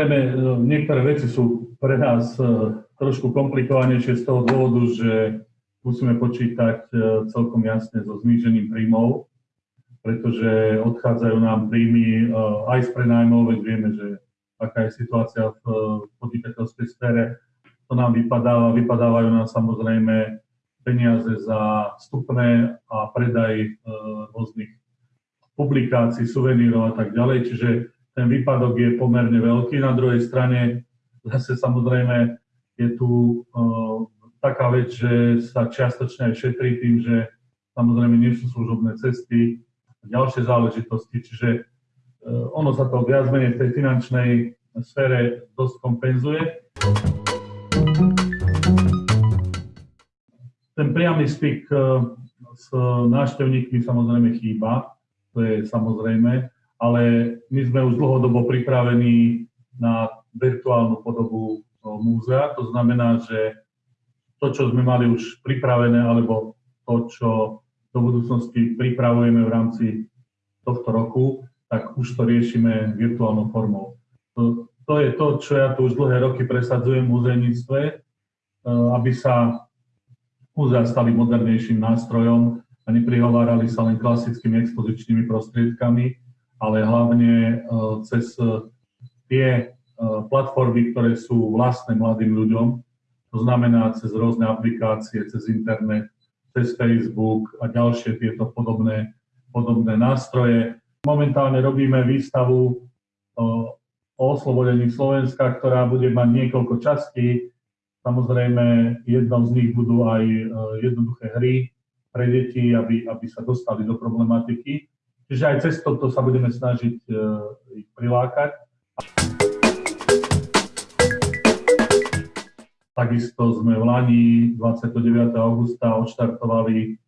Samozrejme, e, niektoré veci sú pre nás e, trošku komplikovanejšie z toho dôvodu, že musíme počítať celkom jasne so znížením príjmov, pretože odchádzajú nám príjmy aj z prenajmov, veď vieme, že aká je situácia v podnikateľskej sfére. To nám vypadáva, vypadávajú nám samozrejme peniaze za vstupné a predaj rôznych publikácií, suvenírov a tak ďalej, čiže ten výpadok je pomerne veľký. Na druhej strane zase samozrejme je tu uh, taká vec, že sa čiastočne aj šetrí tým, že samozrejme nie sú služobné cesty a ďalšie záležitosti, čiže uh, ono sa to viac menej v tej finančnej sfére dosť kompenzuje. Ten priamy styk uh, s návštevníkmi samozrejme chýba, to je samozrejme, ale my sme už dlhodobo pripravení na virtuálnu podobu múzea. To znamená, že to, čo sme mali už pripravené, alebo to, čo do budúcnosti pripravujeme v rámci tohto roku, tak už to riešime virtuálnou formou. To, to je to, čo ja tu už dlhé roky presadzujem v muzejníctve, e, aby sa múzea stali modernejším nástrojom a neprihovárali sa len klasickými expozičnými prostriedkami, ale hlavne e, cez e, tie e, platformy, ktoré sú vlastné mladým ľuďom, to znamená cez rôzne aplikácie, cez internet, cez Facebook a ďalšie tieto podobné, podobné nástroje. Momentálne robíme výstavu o oslobodení Slovenska, ktorá bude mať niekoľko častí. Samozrejme, jednou z nich budú aj jednoduché hry, pre deti, aby, aby sa dostali do problematiky. Čiže aj cez toto sa budeme snažiť uh, ich prilákať. Takisto sme v Lani 29. augusta odštartovali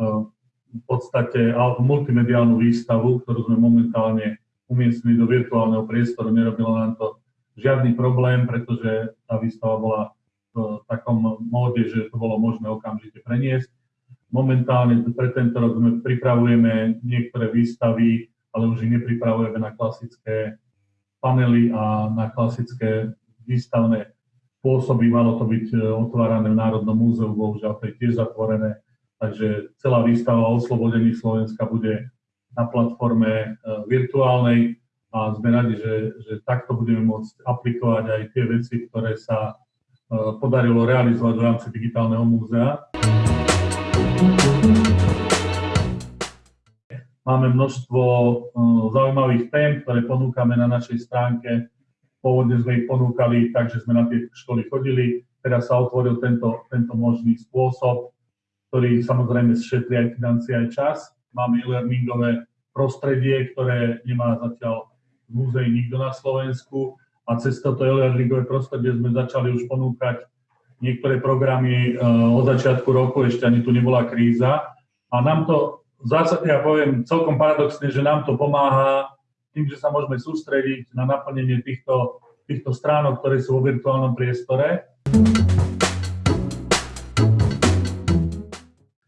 uh, v podstate multimediálnu výstavu, ktorú sme momentálne umiestnili do virtuálneho priestoru. Nerobilo nám to žiadny problém, pretože tá výstava bola v takom móde, že to bolo možné okamžite preniesť. Momentálne pre tento rok sme pripravujeme niektoré výstavy, ale už ich nepripravujeme na klasické panely a na klasické výstavné spôsoby. Malo to byť e, otvárané v Národnom múzeu, bohužiaľ to je tiež zatvorené. Takže celá výstava oslobodení Slovenska bude na platforme e, virtuálnej a sme radi, že, že takto budeme môcť aplikovať aj tie veci, ktoré sa e, podarilo realizovať v rámci digitálneho múzea. Máme množstvo uh, zaujímavých tém, ktoré ponúkame na našej stránke. Pôvodne sme ich ponúkali tak, že sme na tie školy chodili. Teraz sa otvoril tento, tento možný spôsob, ktorý samozrejme šetrí aj financie, aj čas. Máme e-learningové prostredie, ktoré nemá zatiaľ v nikto na Slovensku a cez toto e-learningové prostredie sme začali už ponúkať niektoré programy uh, od začiatku roku, ešte ani tu nebola kríza. A nám to ja poviem celkom paradoxne, že nám to pomáha tým, že sa môžeme sústrediť na naplnenie týchto, týchto stránok, ktoré sú vo virtuálnom priestore.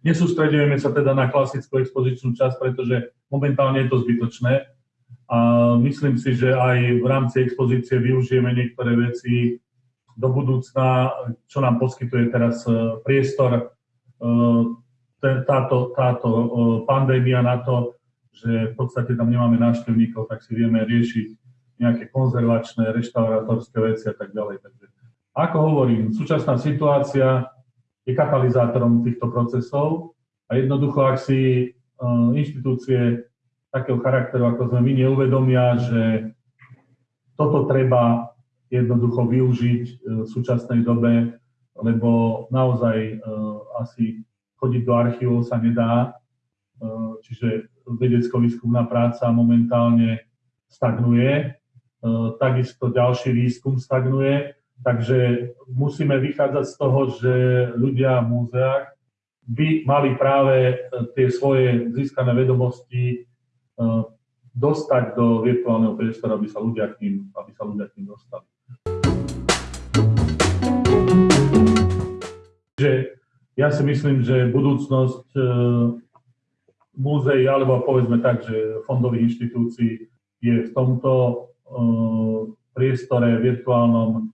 Nesústredujeme sa teda na klasickú expozičnú časť, pretože momentálne je to zbytočné. A myslím si, že aj v rámci expozície využijeme niektoré veci do budúcna, čo nám poskytuje teraz e, priestor e, táto, táto e, pandémia na to, že v podstate tam nemáme návštevníkov, tak si vieme riešiť nejaké konzervačné, reštaurátorské veci a tak ďalej. Takže, ako hovorím, súčasná situácia je katalizátorom týchto procesov a jednoducho, ak si inštitúcie takého charakteru, ako sme my, neuvedomia, že toto treba jednoducho využiť e, v súčasnej dobe, lebo naozaj e, asi chodiť do archívov sa nedá, e, čiže vedecko-výskumná práca momentálne stagnuje, takisto ďalší výskum stagnuje, takže musíme vychádzať z toho, že ľudia v múzeách by mali práve tie svoje získané vedomosti dostať do virtuálneho priestoru, aby sa ľudia k ním, aby sa ľudia k ním dostali. Že ja si myslím, že budúcnosť e, múzeí, alebo povedzme tak, že fondových inštitúcií je v tomto, e, priestore virtuálnom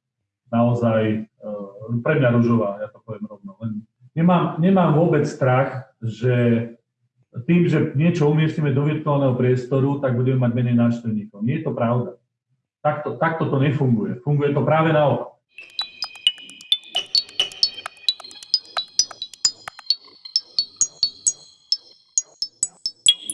naozaj uh, pre mňa ružová, ja to poviem rovno. Len nemám, nemám vôbec strach, že tým, že niečo umiestnime do virtuálneho priestoru, tak budeme mať menej návštevníkov. Nie je to pravda. Takto, takto to nefunguje. Funguje to práve naopak.